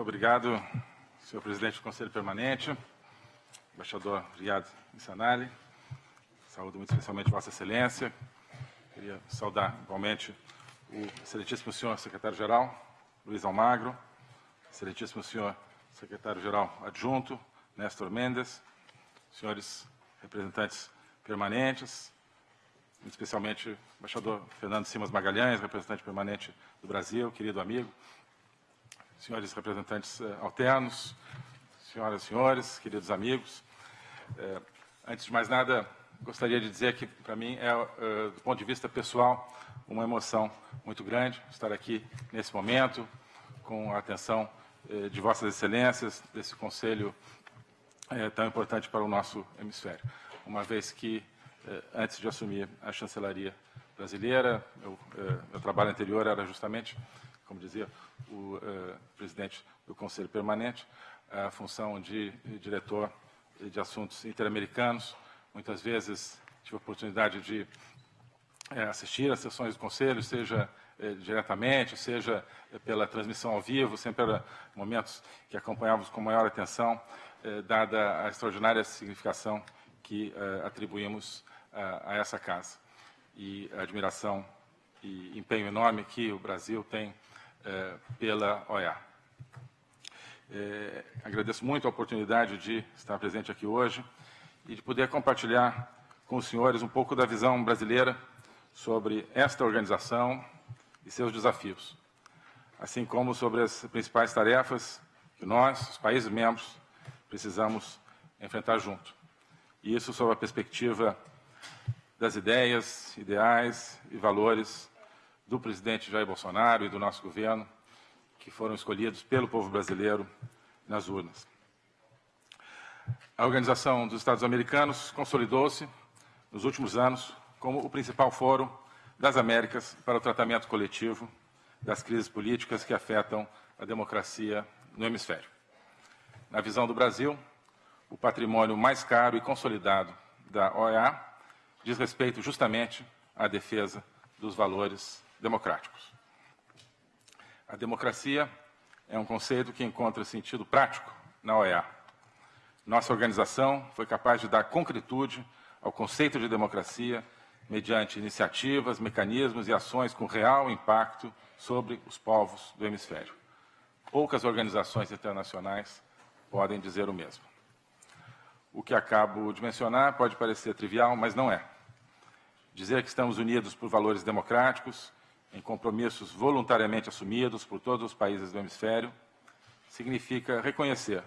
Muito obrigado, senhor presidente do Conselho Permanente, embaixador Riad Insanali. Saúdo muito especialmente Vossa Excelência. Queria saudar igualmente o excelentíssimo senhor secretário-geral, Luiz Almagro, excelentíssimo senhor secretário-geral adjunto, Néstor Mendes, senhores representantes permanentes, especialmente o embaixador Fernando Simas Magalhães, representante permanente do Brasil, querido amigo, senhores representantes eh, alternos, senhoras e senhores, queridos amigos. Eh, antes de mais nada, gostaria de dizer que, para mim, é, eh, do ponto de vista pessoal, uma emoção muito grande estar aqui nesse momento, com a atenção de Vossas Excelências, desse Conselho tão importante para o nosso hemisfério. Uma vez que, antes de assumir a chancelaria brasileira, eu, meu trabalho anterior era justamente, como dizia o presidente do Conselho Permanente, a função de diretor de assuntos interamericanos. Muitas vezes tive a oportunidade de assistir às sessões do Conselho, seja eh, diretamente, seja eh, pela transmissão ao vivo, sempre eram momentos que acompanhávamos com maior atenção, eh, dada a extraordinária significação que atribuímos a essa casa e a admiração e empenho enorme que o Brasil tem pela OEA. agradeço muito a oportunidade de estar presente aqui hoje e de poder compartilhar com os senhores um pouco da visão brasileira sobre esta organização e seus desafios, assim como sobre as principais tarefas que nós, os países membros, precisamos enfrentar junto. Isso sob a perspectiva das ideias, ideais e valores do presidente Jair Bolsonaro e do nosso governo, que foram escolhidos pelo povo brasileiro nas urnas. A Organização dos Estados Americanos consolidou-se nos últimos anos como o principal fórum das Américas para o tratamento coletivo das crises políticas que afetam a democracia no hemisfério. Na visão do Brasil, o patrimônio mais caro e consolidado da OEA diz respeito justamente à defesa dos valores democráticos. A democracia é um conceito que encontra sentido prático na OEA. Nossa organização foi capaz de dar concretude ao conceito de democracia mediante iniciativas, mecanismos e ações com real impacto sobre os povos do hemisfério. Poucas organizações internacionais podem dizer o mesmo. O que acabo de mencionar pode parecer trivial, mas não é. Dizer que estamos unidos por valores democráticos, em compromissos voluntariamente assumidos por todos os países do hemisfério, significa reconhecer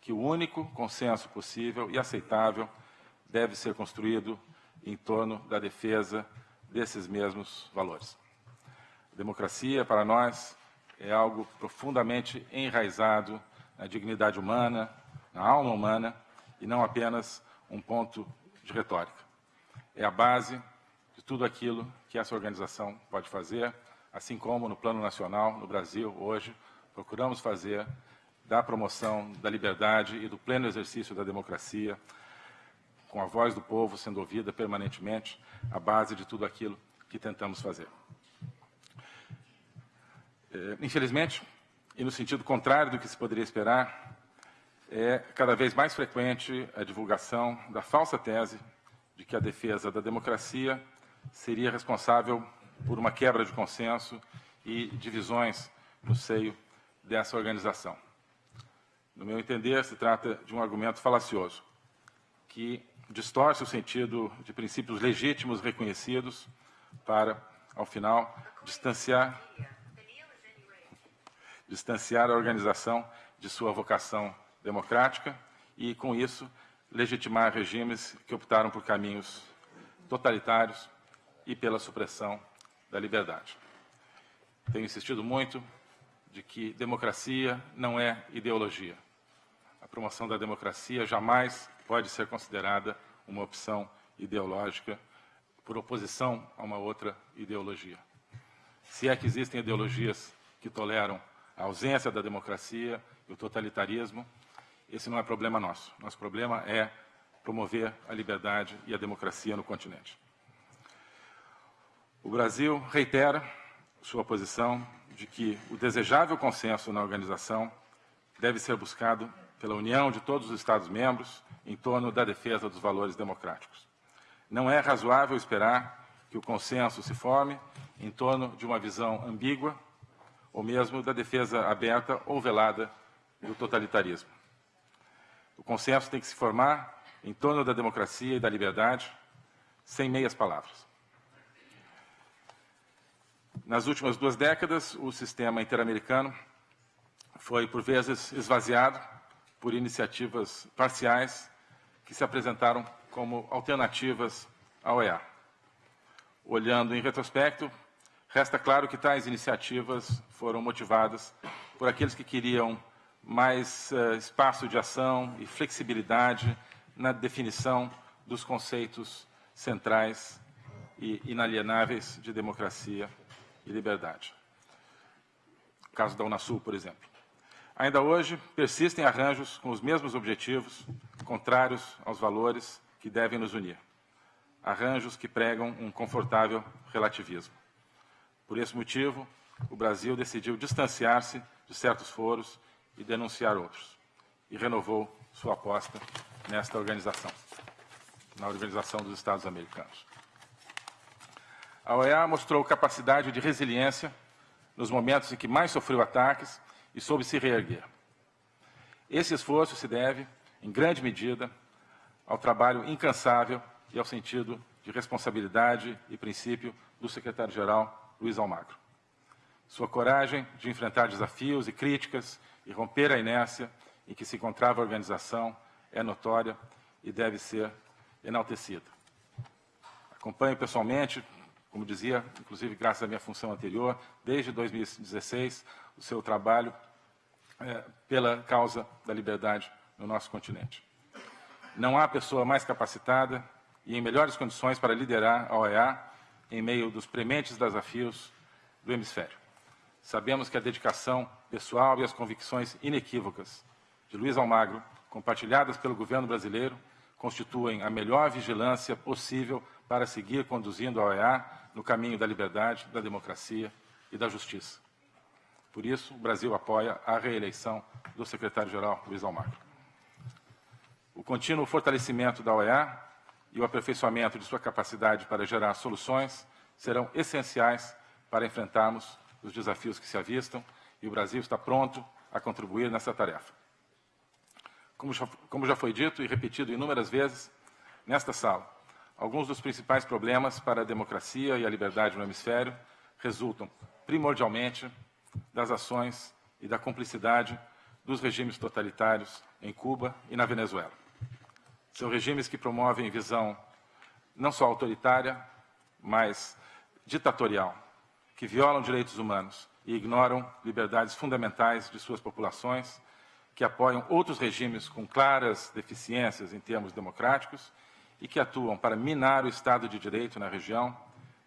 que o único consenso possível e aceitável deve ser construído em torno da defesa desses mesmos valores. A democracia, para nós, é algo profundamente enraizado na dignidade humana, na alma humana, e não apenas um ponto de retórica. É a base tudo aquilo que essa organização pode fazer, assim como no plano nacional, no Brasil, hoje, procuramos fazer da promoção da liberdade e do pleno exercício da democracia com a voz do povo sendo ouvida permanentemente, a base de tudo aquilo que tentamos fazer. É, infelizmente, e no sentido contrário do que se poderia esperar, é cada vez mais frequente a divulgação da falsa tese de que a defesa da democracia seria responsável por uma quebra de consenso e divisões no seio dessa organização. No meu entender, se trata de um argumento falacioso, que distorce o sentido de princípios legítimos reconhecidos para, ao final, distanciar, distanciar a organização de sua vocação democrática e, com isso, legitimar regimes que optaram por caminhos totalitários e pela supressão da liberdade. Tenho insistido muito de que democracia não é ideologia. A promoção da democracia jamais pode ser considerada uma opção ideológica por oposição a uma outra ideologia. Se é que existem ideologias que toleram a ausência da democracia e o totalitarismo, esse não é problema nosso. Nosso problema é promover a liberdade e a democracia no continente. O Brasil reitera sua posição de que o desejável consenso na organização deve ser buscado pela união de todos os Estados-membros em torno da defesa dos valores democráticos. Não é razoável esperar que o consenso se forme em torno de uma visão ambígua ou mesmo da defesa aberta ou velada do totalitarismo. O consenso tem que se formar em torno da democracia e da liberdade, sem meias palavras. Nas últimas duas décadas, o sistema interamericano foi, por vezes, esvaziado por iniciativas parciais que se apresentaram como alternativas à OEA. Olhando em retrospecto, resta claro que tais iniciativas foram motivadas por aqueles que queriam mais uh, espaço de ação e flexibilidade na definição dos conceitos centrais e inalienáveis de democracia e liberdade. O caso da Unasul, por exemplo. Ainda hoje, persistem arranjos com os mesmos objetivos, contrários aos valores que devem nos unir. Arranjos que pregam um confortável relativismo. Por esse motivo, o Brasil decidiu distanciar-se de certos foros e denunciar outros. E renovou sua aposta nesta organização, na Organização dos Estados Americanos. A OEA mostrou capacidade de resiliência nos momentos em que mais sofreu ataques e soube se reerguer. Esse esforço se deve, em grande medida, ao trabalho incansável e ao sentido de responsabilidade e princípio do secretário-geral Luiz Almagro. Sua coragem de enfrentar desafios e críticas e romper a inércia em que se encontrava a organização é notória e deve ser enaltecida. Acompanho pessoalmente, como dizia, inclusive graças à minha função anterior, desde 2016, o seu trabalho é, pela causa da liberdade no nosso continente. Não há pessoa mais capacitada e em melhores condições para liderar a OEA em meio dos prementes desafios do hemisfério. Sabemos que a dedicação pessoal e as convicções inequívocas de Luiz Almagro, compartilhadas pelo governo brasileiro, constituem a melhor vigilância possível para seguir conduzindo a OEA no caminho da liberdade, da democracia e da justiça. Por isso, o Brasil apoia a reeleição do secretário-geral Luiz Almagro. O contínuo fortalecimento da OEA e o aperfeiçoamento de sua capacidade para gerar soluções serão essenciais para enfrentarmos os desafios que se avistam e o Brasil está pronto a contribuir nessa tarefa. Como já, como já foi dito e repetido inúmeras vezes nesta sala, alguns dos principais problemas para a democracia e a liberdade no hemisfério resultam primordialmente das ações e da cumplicidade dos regimes totalitários em Cuba e na Venezuela. São regimes que promovem visão não só autoritária, mas ditatorial, que violam direitos humanos e ignoram liberdades fundamentais de suas populações, que apoiam outros regimes com claras deficiências em termos democráticos e que atuam para minar o Estado de Direito na região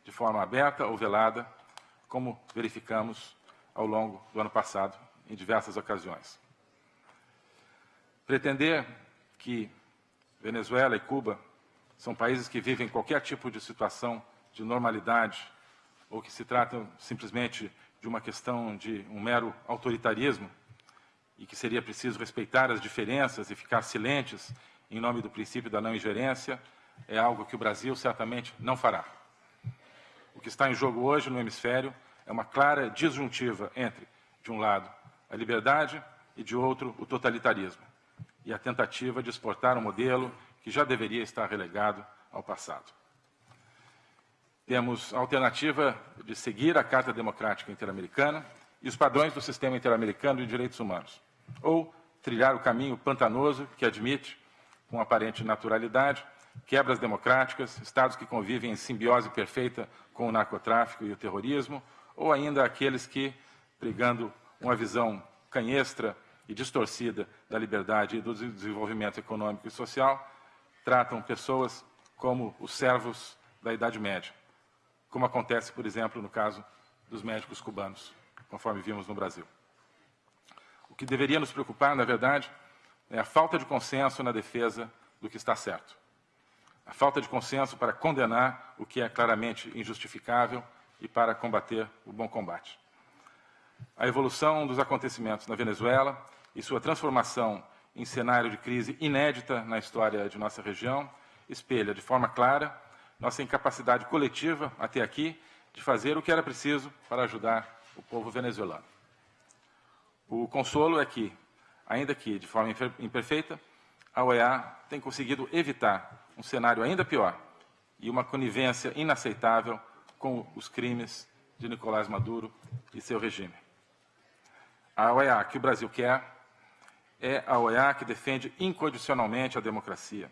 de forma aberta ou velada, como verificamos ao longo do ano passado, em diversas ocasiões. Pretender que Venezuela e Cuba são países que vivem qualquer tipo de situação de normalidade ou que se tratam simplesmente de uma questão de um mero autoritarismo e que seria preciso respeitar as diferenças e ficar silentes em nome do princípio da não ingerência, é algo que o Brasil certamente não fará. O que está em jogo hoje no hemisfério é uma clara disjuntiva entre, de um lado, a liberdade e, de outro, o totalitarismo, e a tentativa de exportar um modelo que já deveria estar relegado ao passado. Temos a alternativa de seguir a Carta Democrática Interamericana e os padrões do Sistema Interamericano de Direitos Humanos, ou trilhar o caminho pantanoso que admite, com aparente naturalidade, quebras democráticas, estados que convivem em simbiose perfeita com o narcotráfico e o terrorismo, ou ainda aqueles que, pregando uma visão canhestra e distorcida da liberdade e do desenvolvimento econômico e social, tratam pessoas como os servos da Idade Média, como acontece, por exemplo, no caso dos médicos cubanos, conforme vimos no Brasil. O que deveria nos preocupar, na verdade, é a falta de consenso na defesa do que está certo. A falta de consenso para condenar o que é claramente injustificável e para combater o bom combate. A evolução dos acontecimentos na Venezuela e sua transformação em cenário de crise inédita na história de nossa região espelha de forma clara nossa incapacidade coletiva, até aqui, de fazer o que era preciso para ajudar o povo venezuelano. O consolo é que, ainda que de forma imperfeita, a OEA tem conseguido evitar um cenário ainda pior e uma conivência inaceitável com os crimes de Nicolás Maduro e seu regime. A OEA que o Brasil quer é a OEA que defende incondicionalmente a democracia,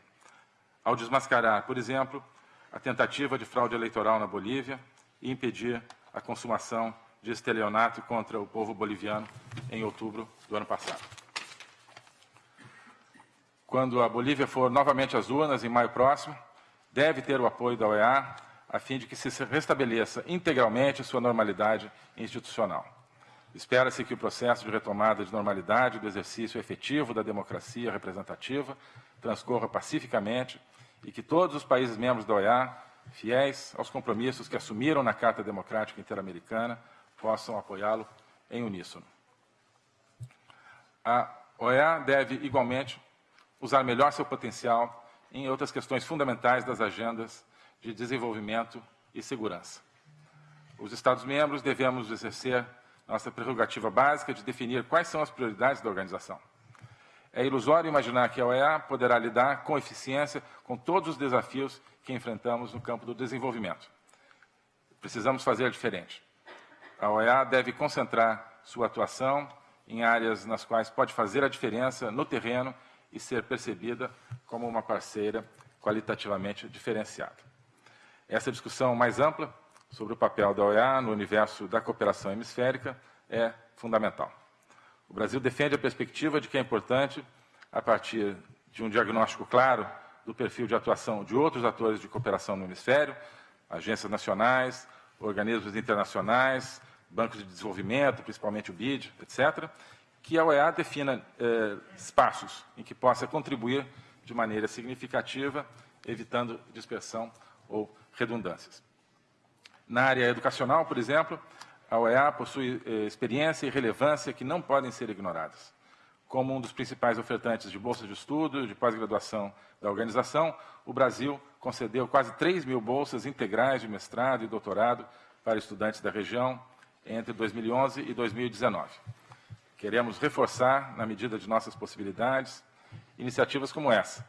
ao desmascarar, por exemplo, a tentativa de fraude eleitoral na Bolívia e impedir a consumação de estelionato contra o povo boliviano em outubro do ano passado. Quando a Bolívia for novamente às urnas, em maio próximo, deve ter o apoio da OEA a fim de que se restabeleça integralmente sua normalidade institucional. Espera-se que o processo de retomada de normalidade do exercício efetivo da democracia representativa transcorra pacificamente e que todos os países membros da OEA, fiéis aos compromissos que assumiram na Carta Democrática Interamericana, possam apoiá-lo em uníssono. A OEA deve, igualmente, usar melhor seu potencial em outras questões fundamentais das agendas de desenvolvimento e segurança. Os Estados-membros devemos exercer nossa prerrogativa básica de definir quais são as prioridades da organização. É ilusório imaginar que a OEA poderá lidar com eficiência com todos os desafios que enfrentamos no campo do desenvolvimento. Precisamos fazer diferente. A OEA deve concentrar sua atuação em áreas nas quais pode fazer a diferença no terreno e ser percebida como uma parceira qualitativamente diferenciada. Essa discussão mais ampla sobre o papel da OEA no universo da cooperação hemisférica é fundamental. O Brasil defende a perspectiva de que é importante, a partir de um diagnóstico claro do perfil de atuação de outros atores de cooperação no hemisfério, agências nacionais, organismos internacionais, bancos de desenvolvimento, principalmente o BID, etc., que a OEA defina eh, espaços em que possa contribuir de maneira significativa, evitando dispersão ou redundâncias. Na área educacional, por exemplo, a OEA possui eh, experiência e relevância que não podem ser ignoradas. Como um dos principais ofertantes de bolsas de estudo, de pós-graduação da organização, o Brasil concedeu quase 3 mil bolsas integrais de mestrado e doutorado para estudantes da região entre 2011 e 2019. Queremos reforçar, na medida de nossas possibilidades, iniciativas como essa,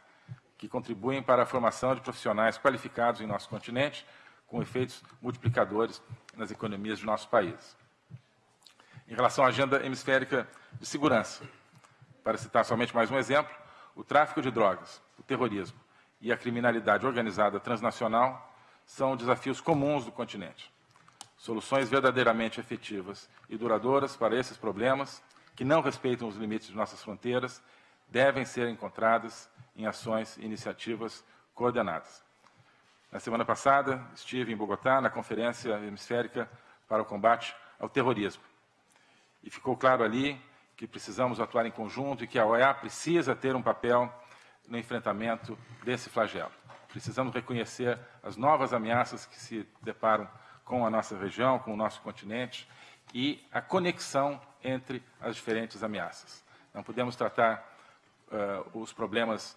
que contribuem para a formação de profissionais qualificados em nosso continente, com efeitos multiplicadores nas economias de nosso país. Em relação à agenda hemisférica de segurança, para citar somente mais um exemplo, o tráfico de drogas, o terrorismo e a criminalidade organizada transnacional são desafios comuns do continente. Soluções verdadeiramente efetivas e duradouras para esses problemas, que não respeitam os limites de nossas fronteiras, devem ser encontradas em ações e iniciativas coordenadas. Na semana passada, estive em Bogotá, na Conferência Hemisférica para o Combate ao Terrorismo. E ficou claro ali que precisamos atuar em conjunto e que a OEA precisa ter um papel no enfrentamento desse flagelo. Precisamos reconhecer as novas ameaças que se deparam com a nossa região, com o nosso continente e a conexão entre as diferentes ameaças. Não podemos tratar uh, os problemas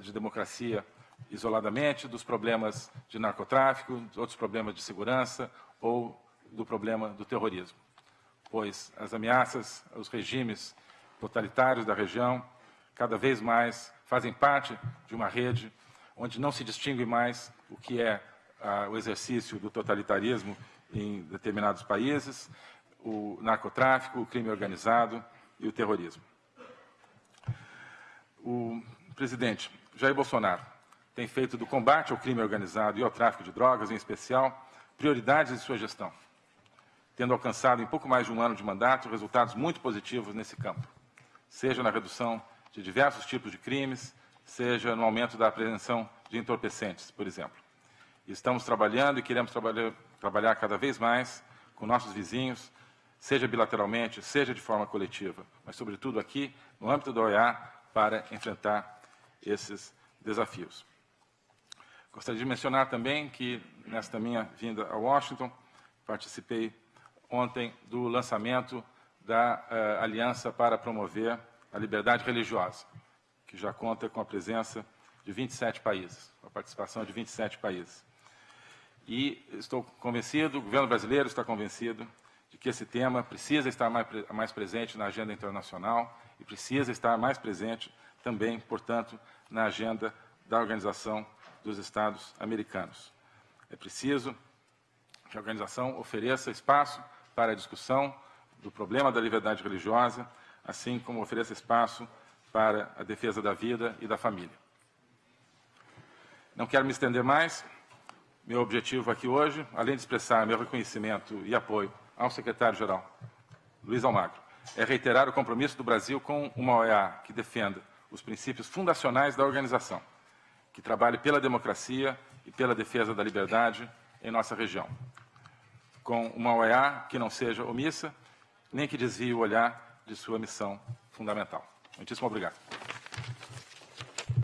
de democracia isoladamente, dos problemas de narcotráfico, de outros problemas de segurança ou do problema do terrorismo. Pois as ameaças aos regimes totalitários da região cada vez mais fazem parte de uma rede onde não se distingue mais o que é ah, o exercício do totalitarismo em determinados países, o narcotráfico, o crime organizado e o terrorismo. O presidente Jair Bolsonaro tem feito do combate ao crime organizado e ao tráfico de drogas, em especial, prioridades de sua gestão, tendo alcançado em pouco mais de um ano de mandato resultados muito positivos nesse campo, seja na redução de diversos tipos de crimes, seja no aumento da apreensão de entorpecentes, por exemplo. Estamos trabalhando e queremos trabalhar, trabalhar cada vez mais com nossos vizinhos, seja bilateralmente, seja de forma coletiva, mas, sobretudo, aqui, no âmbito da OEA, para enfrentar esses desafios. Gostaria de mencionar também que, nesta minha vinda a Washington, participei ontem do lançamento da uh, Aliança para Promover a liberdade religiosa, que já conta com a presença de 27 países, a participação de 27 países. E estou convencido, o governo brasileiro está convencido, de que esse tema precisa estar mais, mais presente na agenda internacional e precisa estar mais presente também, portanto, na agenda da Organização dos Estados Americanos. É preciso que a organização ofereça espaço para a discussão do problema da liberdade religiosa, assim como ofereça espaço para a defesa da vida e da família. Não quero me estender mais. Meu objetivo aqui hoje, além de expressar meu reconhecimento e apoio ao secretário-geral, Luiz Almagro, é reiterar o compromisso do Brasil com uma OEA que defenda os princípios fundacionais da organização, que trabalhe pela democracia e pela defesa da liberdade em nossa região. Com uma OEA que não seja omissa, nem que desvie o olhar de sua missão fundamental. Muitíssimo obrigado.